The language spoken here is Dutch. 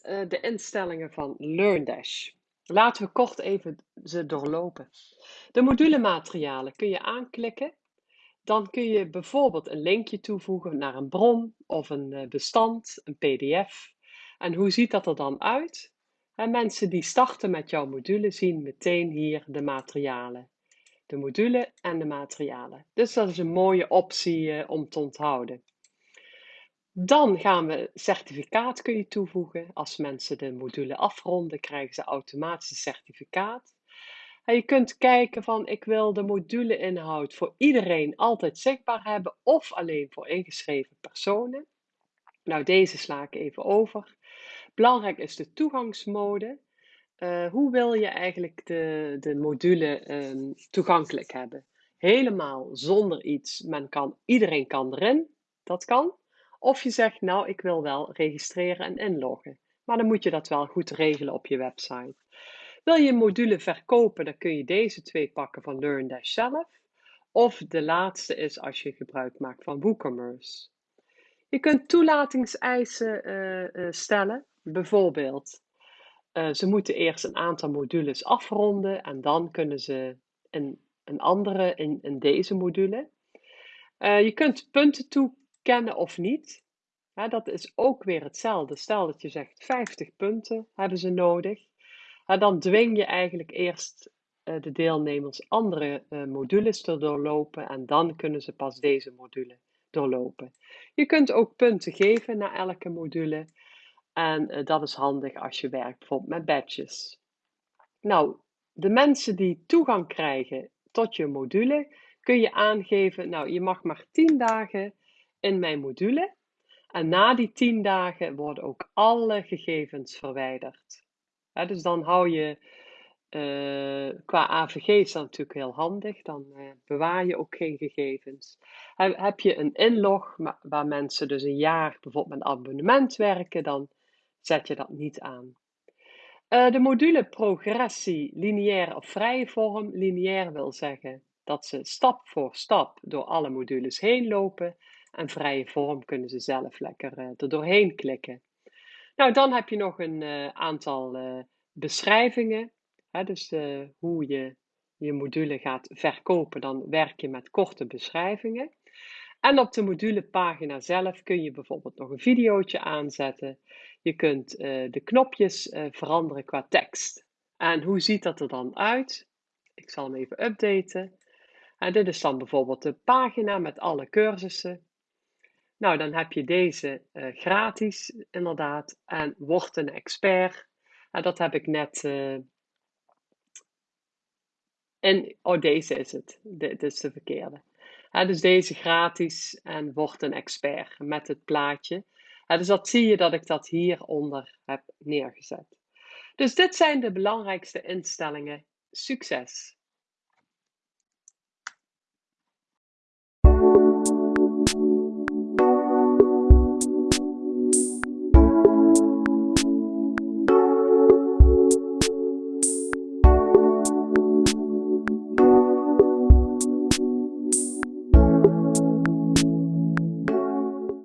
eh, de instellingen van LearnDash. Laten we kort even ze doorlopen. De modulematerialen kun je aanklikken. Dan kun je bijvoorbeeld een linkje toevoegen naar een bron of een eh, bestand, een PDF. En hoe ziet dat er dan uit? En mensen die starten met jouw module zien meteen hier de materialen. De module en de materialen. Dus dat is een mooie optie eh, om te onthouden. Dan gaan we certificaat kun je toevoegen. Als mensen de module afronden, krijgen ze automatisch een certificaat. En je kunt kijken van ik wil de moduleinhoud voor iedereen altijd zichtbaar hebben of alleen voor ingeschreven personen. Nou, deze sla ik even over. Belangrijk is de toegangsmode. Uh, hoe wil je eigenlijk de, de module um, toegankelijk hebben? Helemaal zonder iets. Men kan, iedereen kan erin. Dat kan. Of je zegt, nou, ik wil wel registreren en inloggen. Maar dan moet je dat wel goed regelen op je website. Wil je een module verkopen, dan kun je deze twee pakken van LearnDash zelf. Of de laatste is als je gebruik maakt van WooCommerce. Je kunt toelatingseisen uh, uh, stellen. Bijvoorbeeld, uh, ze moeten eerst een aantal modules afronden en dan kunnen ze een, een andere in, in deze module. je kunt punten toe kennen of niet. dat is ook weer hetzelfde. Stel dat je zegt 50 punten hebben ze nodig. dan dwing je eigenlijk eerst uh, de deelnemers andere uh, modules te doorlopen en dan kunnen ze pas deze module doorlopen. Je kunt ook punten geven naar elke module en uh, dat is handig als je werkt bijvoorbeeld met badges. Nou, de mensen die toegang krijgen tot je module kun je aangeven, nou je mag maar 10 dagen in mijn module. En na die 10 dagen worden ook alle gegevens verwijderd. dus dan hou je, uh, qua AVG is dat natuurlijk heel handig, dan uh, bewaar je ook geen gegevens. Heb, je een inlog waar mensen dus een jaar bijvoorbeeld met abonnement werken, dan zet je dat niet aan. Uh, de module progressie, lineair of vrije vorm. Lineair wil zeggen dat ze stap voor stap door alle modules heen lopen. En vrije vorm kunnen ze zelf lekker uh, er doorheen klikken. Nou, dan heb je nog een uh, aantal uh, beschrijvingen. Hè, dus hoe je je module gaat verkopen, dan werk je met korte beschrijvingen. En op de modulepagina zelf kun je bijvoorbeeld nog een videootje aanzetten. Je kunt de knopjes veranderen qua tekst. En hoe ziet dat er dan uit? Ik zal hem even updaten. En dit is dan bijvoorbeeld de pagina met alle cursussen. Nou, dan heb je deze uh, gratis, inderdaad. En word een expert. En dat heb ik net. Uh, oh, deze is het. Dit is de verkeerde. Dus deze gratis en word een expert met het plaatje. Dus dat zie je dat ik dat hieronder heb neergezet. Dus dit zijn de belangrijkste instellingen. Succes!